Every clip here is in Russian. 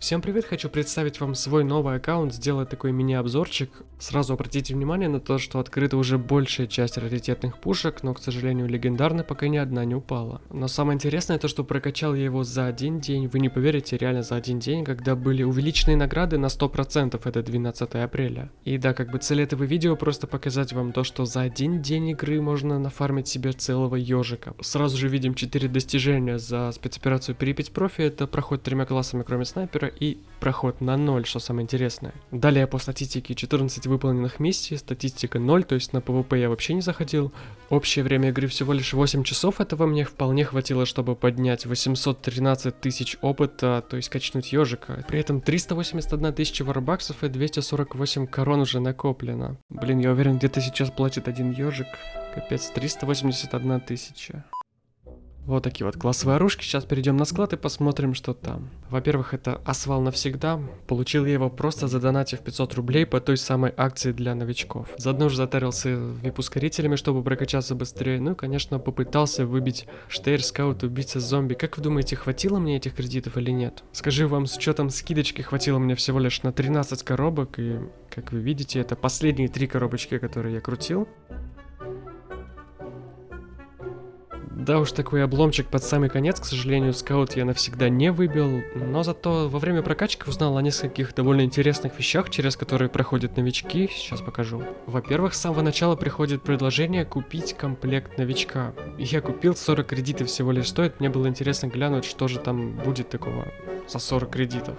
Всем привет, хочу представить вам свой новый аккаунт, сделать такой мини-обзорчик. Сразу обратите внимание на то, что открыта уже большая часть раритетных пушек, но, к сожалению, легендарной пока ни одна не упала. Но самое интересное то, что прокачал я его за один день, вы не поверите, реально за один день, когда были увеличенные награды на 100%, это 12 апреля. И да, как бы цель этого видео просто показать вам то, что за один день игры можно нафармить себе целого ежика. Сразу же видим 4 достижения за спецоперацию Припять Профи, это проход тремя классами кроме снайпера, и проход на 0, что самое интересное. Далее по статистике 14 выполненных миссий, статистика 0, то есть на PvP я вообще не заходил. Общее время игры всего лишь 8 часов, этого мне вполне хватило, чтобы поднять 813 тысяч опыта, то есть качнуть ежика. При этом 381 тысяча варбаксов и 248 корон уже накоплено. Блин, я уверен, где-то сейчас платит один ежик. Капец, 381 тысяча. Вот такие вот классовые оружки. Сейчас перейдем на склад и посмотрим, что там. Во-первых, это асвал навсегда. Получил я его просто задонатив 500 рублей по той самой акции для новичков. Заодно уже затарился вип-ускорителями, чтобы прокачаться быстрее. Ну и, конечно, попытался выбить штейр, скаут, убийца, зомби. Как вы думаете, хватило мне этих кредитов или нет? Скажи вам, с учетом скидочки хватило мне всего лишь на 13 коробок. И, как вы видите, это последние три коробочки, которые я крутил. Да уж, такой обломчик под самый конец, к сожалению, скаут я навсегда не выбил, но зато во время прокачки узнал о нескольких довольно интересных вещах, через которые проходят новички, сейчас покажу. Во-первых, с самого начала приходит предложение купить комплект новичка. Я купил 40 кредитов всего лишь стоит, мне было интересно глянуть, что же там будет такого за 40 кредитов.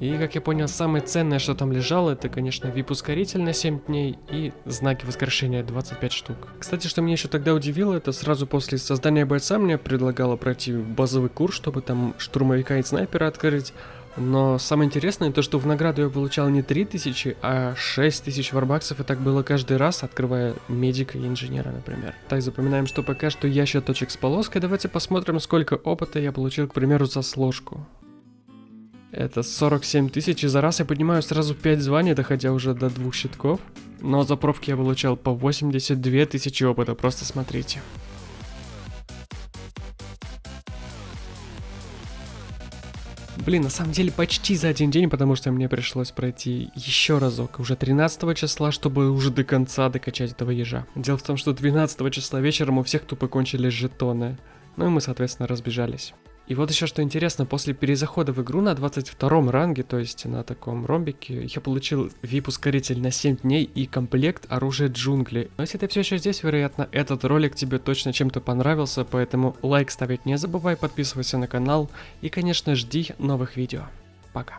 И, как я понял, самое ценное, что там лежало, это, конечно, VIP-ускоритель на 7 дней и знаки воскрешения 25 штук. Кстати, что меня еще тогда удивило, это сразу после создания бойца мне предлагало пройти базовый курс, чтобы там штурмовика и снайпера открыть. Но самое интересное то, что в награду я получал не 3000, а 6000 варбаксов, и так было каждый раз, открывая медика и инженера, например. Так, запоминаем, что пока что ящик точек с полоской. Давайте посмотрим, сколько опыта я получил, к примеру, за сложку. Это 47 тысяч, и за раз я поднимаю сразу 5 званий, доходя уже до двух щитков. Но за пробки я получал по 82 тысячи опыта, просто смотрите. Блин, на самом деле почти за один день, потому что мне пришлось пройти еще разок, уже 13 числа, чтобы уже до конца докачать этого ежа. Дело в том, что 12 числа вечером у всех тупо кончились жетоны. Ну и мы, соответственно, разбежались. И вот еще что интересно, после перезахода в игру на 22 ранге, то есть на таком ромбике, я получил VIP-ускоритель на 7 дней и комплект оружия джунглей. Но если ты все еще здесь, вероятно, этот ролик тебе точно чем-то понравился, поэтому лайк ставить не забывай, подписывайся на канал и, конечно, жди новых видео. Пока.